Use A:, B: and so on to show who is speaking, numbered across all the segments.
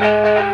A: Música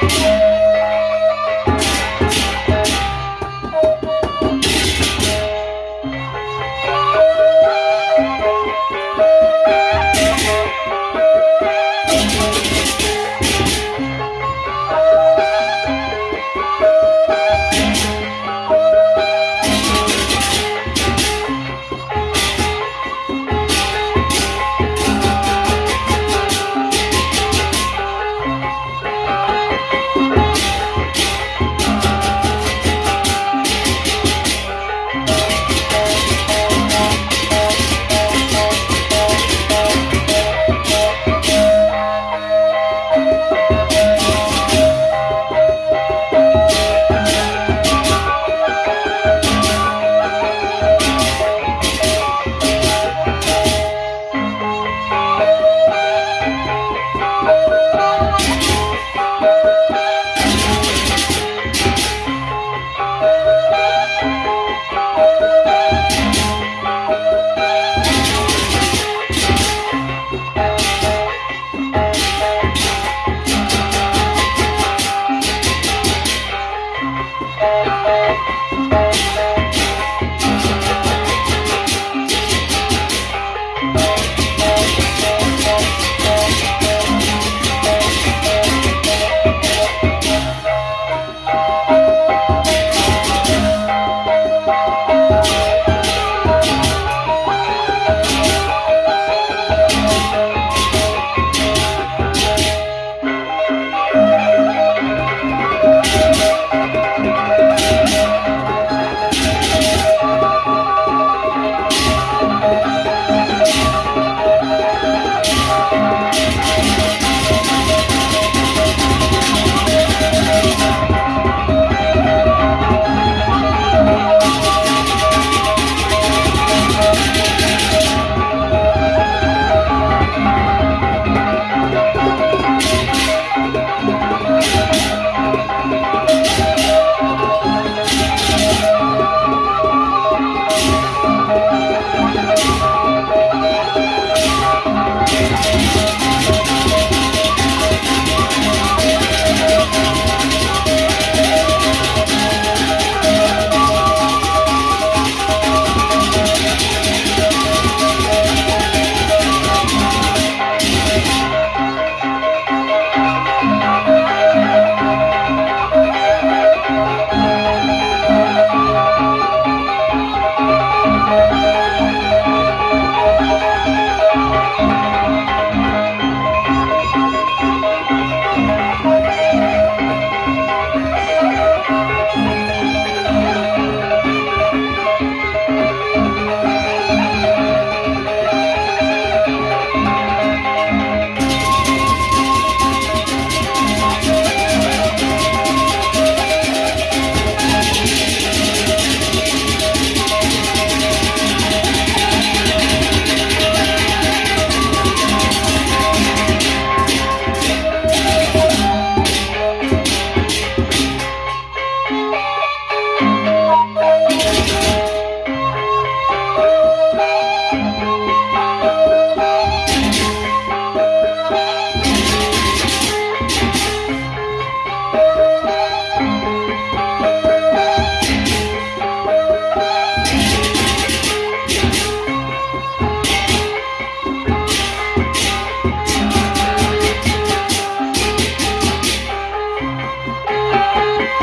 B: Thank you.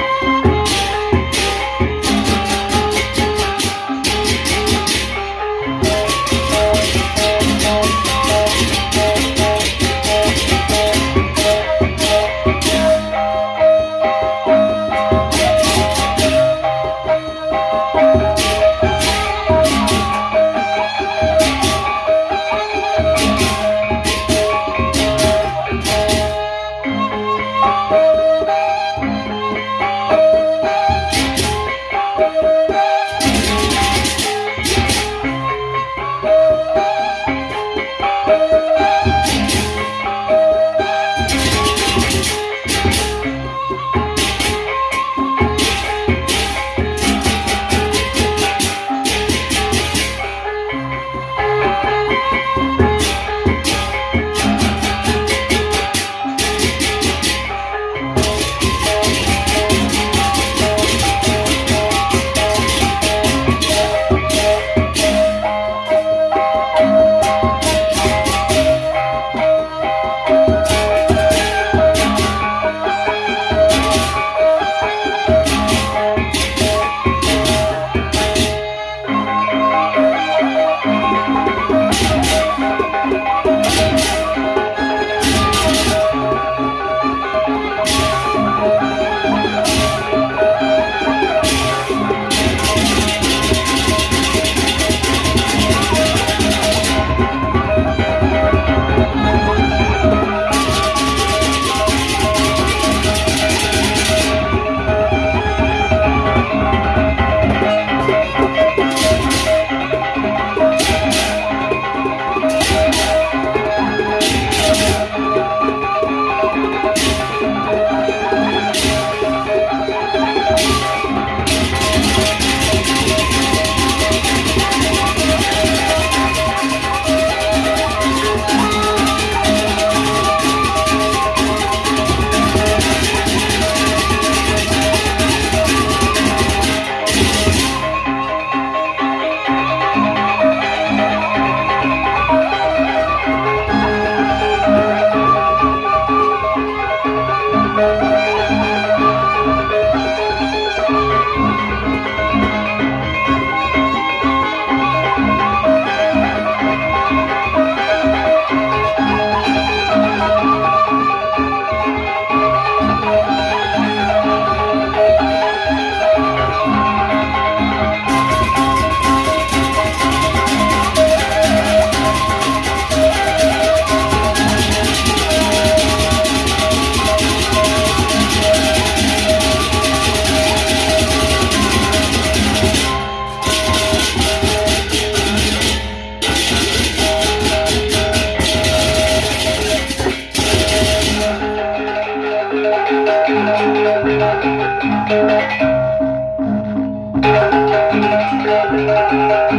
B: Thank you. Thank you.